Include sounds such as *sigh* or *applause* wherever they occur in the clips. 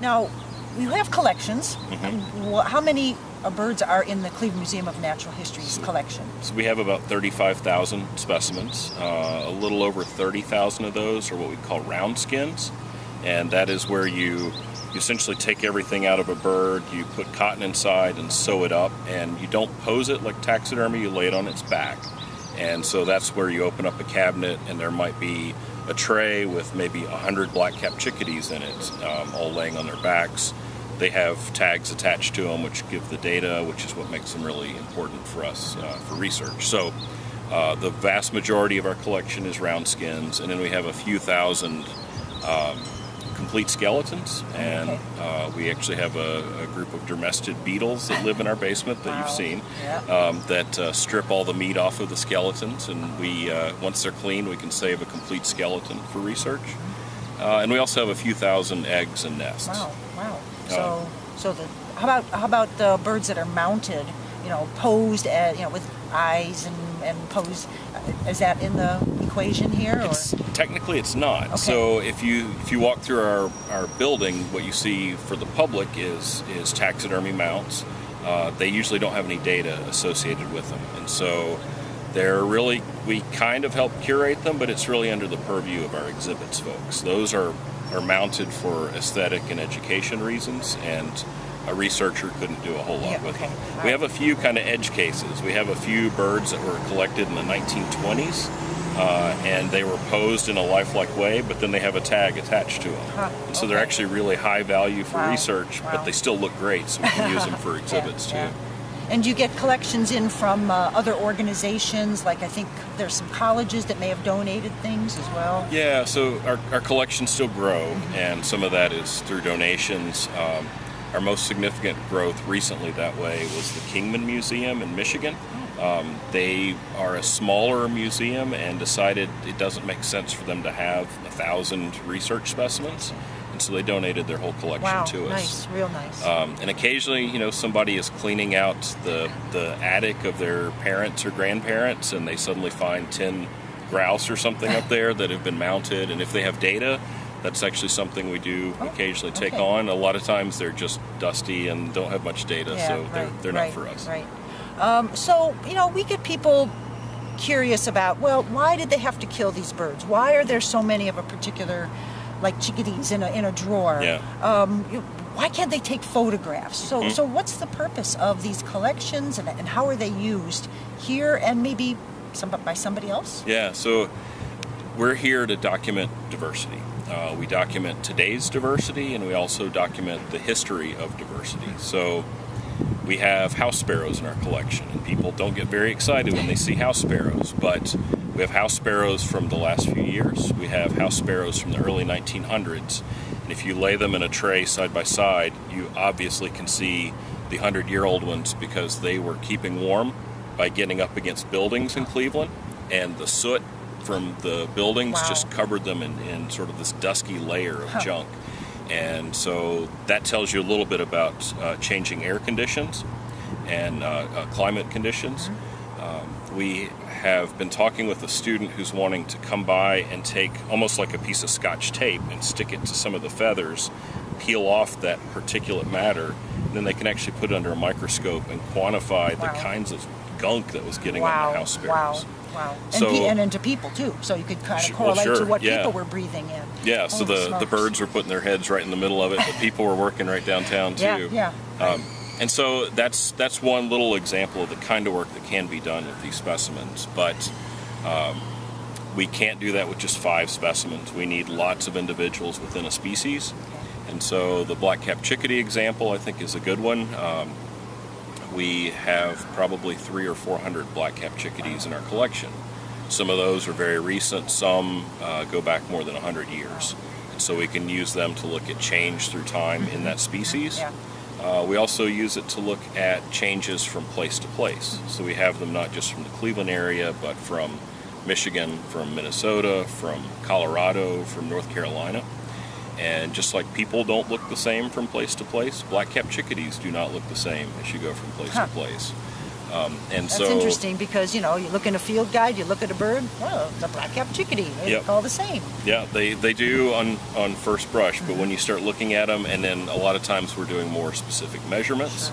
Now, you have collections. Mm-hmm. How many uh, birds are in the Cleveland Museum of Natural History's collection? So we have about 35,000 specimens. Uh, a little over 30,000 of those are what we call round skins, and that is where you you essentially take everything out of a bird, you put cotton inside and sew it up, and you don't pose it like taxidermy, you lay it on its back. And so that's where you open up a cabinet, and there might be a tray with maybe 100 black-capped chickadees in it, um, all laying on their backs. They have tags attached to them, which give the data, which is what makes them really important for us uh, for research. So uh, the vast majority of our collection is round skins, and then we have a few thousand um, complete skeletons, and Okay. uh, we actually have a, a group of dermestid beetles that live in our basement that Wow. you've seen um, that uh, strip all the meat off of the skeletons, and we uh, once they're clean, we can save a complete skeleton for research. Uh, and we also have a few thousand eggs and nests. Wow, wow. Uh, So, so the how about how about the birds that are mounted? You know, posed at you know with eyes and and posed. uh, Is that in the equation here? Or? It's, technically, it's not. Okay. So if you if you walk through our, our building, what you see for the public is is taxidermy mounts. Uh, they usually don't have any data associated with them, and so they're really we kind of help curate them, but it's really under the purview of our exhibits folks. Those are are mounted for aesthetic and education reasons, and a researcher couldn't do a whole lot Yeah, with okay. them. All We right. have a few kind of edge cases. We have a few birds that were collected in the 1920s, uh, and they were posed in a lifelike way, but then they have a tag attached to them. Huh, And so they're actually really high value for Wow, research, wow. but they still look great, so we can use them for *laughs* exhibits Yeah, too. yeah. And you get collections in from uh, other organizations, like I think there's some colleges that may have donated things as well. Yeah, so our, our collections still grow, and some of that is through donations. Um, our most significant growth recently that way was the Kingman Museum in Michigan. Um, they are a smaller museum and decided it doesn't make sense for them to have a thousand research specimens, and so they donated their whole collection Wow, to us. nice, real nice. Um, and occasionally, you know, somebody is cleaning out the the attic of their parents or grandparents, and they suddenly find ten grouse or something up there that have been mounted. And if they have data, that's actually something we do Oh, occasionally take okay. on. A lot of times they're just dusty and don't have much data, yeah, so they're they're right, not for us. Right. Um, so you know, we get people curious about well, why did they have to kill these birds? Why are there so many of a particular, like chickadees in a in a drawer? Yeah. Um, you, why can't they take photographs? So Mm-hmm. so what's the purpose of these collections and, and how are they used here and maybe some by somebody else? Yeah, so we're here to document diversity. Uh, we document today's diversity and we also document the history of diversity. So we have house sparrows in our collection, and people don't get very excited when they see house sparrows, but we have house sparrows from the last few years. We have house sparrows from the early 1900s. And if you lay them in a tray side by side, you obviously can see the 100 year old ones because they were keeping warm by getting up against buildings in Cleveland, and the soot from the buildings Wow. just covered them in, in sort of this dusky layer of Huh. junk. And so that tells you a little bit about uh, changing air conditions and uh, uh, climate conditions. Um, we have been talking with a student who's wanting to come by and take almost like a piece of scotch tape and stick it to some of the feathers, peel off that particulate matter, and then they can actually put it under a microscope and quantify Wow. the kinds of gunk that was getting wow, on the house wow, sparrows. wow. And, So- pe- and into people too, so you could kind Sure, of well, correlate to what yeah. people were breathing in. Yeah, so Holy the, the birds were putting their heads right in the middle of it. The people were working right downtown too. Yeah, yeah. Um, and so that's that's one little example of the kind of work that can be done with these specimens. But um, we can't do that with just five specimens. We need lots of individuals within a species. And so the black-capped chickadee example, I think, is a good one. Um, we have probably three or four hundred black-capped chickadees in our collection. Some of those are very recent. Some uh, go back more than hundred years. And so we can use them to look at change through time in that species. Yeah. Uh, we also use it to look at changes from place to place. So we have them not just from the Cleveland area, but from Michigan, from Minnesota, from Colorado, from North Carolina. And just like people don't look the same from place to place, black-capped chickadees do not look the same as you go from place Huh. to place. Um, and That's so interesting because you know you look in a field guide, you look at a bird. Well, it's a black-capped chickadee. They Yep. look all the same. Yeah, they, they do on, on first brush, but when you start looking at them, and then a lot of times we're doing more specific measurements.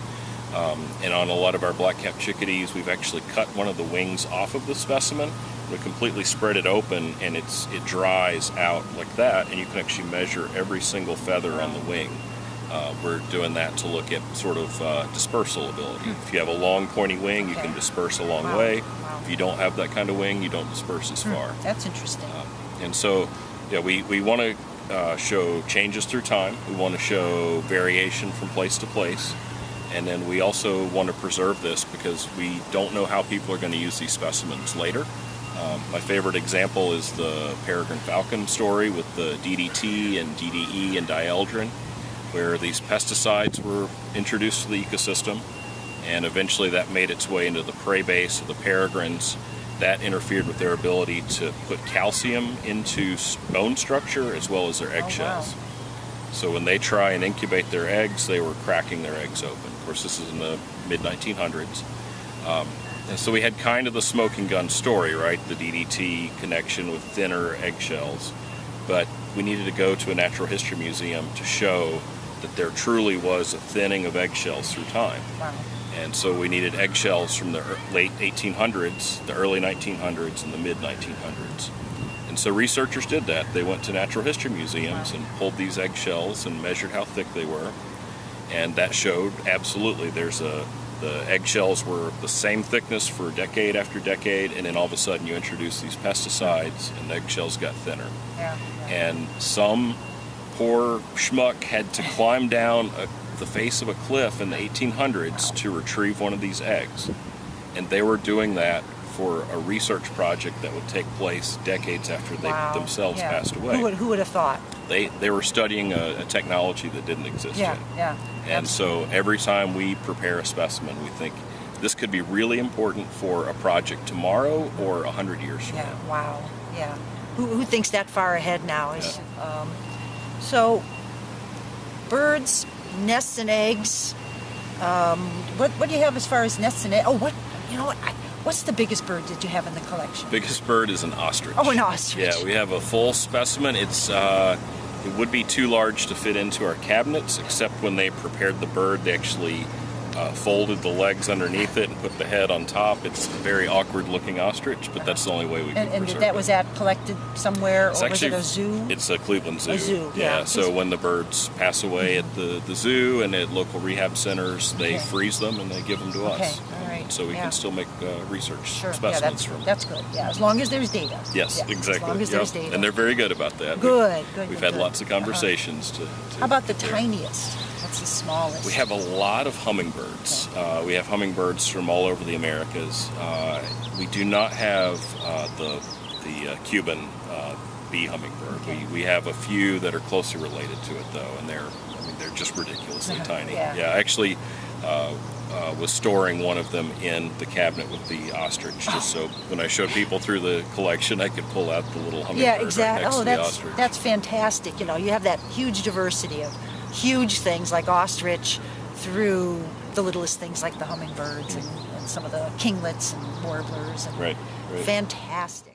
Um, and on a lot of our black-capped chickadees, we've actually cut one of the wings off of the specimen. We completely spread it open, and it's it dries out like that, and you can actually measure every single feather on the wing. Uh, we're doing that to look at sort of uh, dispersal ability. If you have a long, pointy wing, you can disperse a long Wow. way. Wow. If you don't have that kind of wing, you don't disperse as far. That's interesting. And so, yeah, we, we want to uh, show changes through time. We want to show variation from place to place. And then we also want to preserve this because we don't know how people are going to use these specimens later. Um, my favorite example is the peregrine falcon story with the DDT and DDE and dieldrin, where these pesticides were introduced to the ecosystem, and eventually that made its way into the prey base of the peregrines. That interfered with their ability to put calcium into bone structure as well as their eggshells. So when they try and incubate their eggs, they were cracking their eggs open. Of course, this is in the mid 1900s. Um, so we had kind of the smoking gun story, right? The DDT connection with thinner eggshells. But we needed to go to a natural history museum to show that there truly was a thinning of eggshells through time. Wow. And so we needed eggshells from the late 1800s, the early 1900s, and the mid 1900s. And so researchers did that. They went to natural history museums and pulled these eggshells and measured how thick they were. And that showed absolutely there's a the eggshells were the same thickness for decade after decade, and then all of a sudden you introduce these pesticides and the eggshells got thinner. Yeah. yeah. And some poor schmuck had to climb down a, the face of a cliff in the 1800s to retrieve one of these eggs. And they were doing that for a research project that would take place decades after they Wow. themselves Yeah. passed away. Who would, who would have thought? They, they were studying a, a technology that didn't exist Yeah, yet. yeah. And so every time we prepare a specimen, we think this could be really important for a project tomorrow or a 100 years from Yeah, now. wow, yeah. Who, who thinks that far ahead now? Is, um, so, birds, nests and eggs. Um, what, what do you have as far as nests and eggs? Oh, what, you know what? I, what's the biggest bird that you have in the collection? Biggest bird is an ostrich. Oh, an ostrich. Yeah, we have a full specimen. It's uh, it would be too large to fit into our cabinets, except when they prepared the bird, they actually uh, folded the legs underneath it and put the head on top. It's a very awkward looking ostrich, but that's the only way we can And, and that it. was that collected somewhere, It's or was it a zoo? It's a Cleveland Zoo. A zoo, yeah. So when the birds pass away at the, the zoo and at local rehab centers, they Okay. freeze them and they give them to Okay, us. So we yeah. can still make uh, research Sure, yeah, specimens that's, from. that's good. Yeah, as long as there's data. Yes, Yeah, exactly. As long as Yep. there's data. And they're very good about that. Good, We've, good, We've good, had good. lots of Uh-huh. conversations to, to. How about the there. tiniest? What's the smallest? We have a lot of hummingbirds. Uh, we have hummingbirds from all over the Americas. Uh, we do not have uh, the the uh, Cuban uh, bee hummingbird. Okay. We, we have a few that are closely related to it, though, and they're I mean they're just ridiculously tiny. Yeah. I actually uh, uh, Uh, uh, was storing one of them in the cabinet with the ostrich, just oh. so when I showed people through the collection, I could pull out the little hummingbird yeah, right exactly. next oh, to the that's ostrich. that's fantastic. You know, you have that huge diversity of huge things like ostrich through the littlest things like the hummingbirds and, and some of the kinglets and warblers and Right, right. fantastic.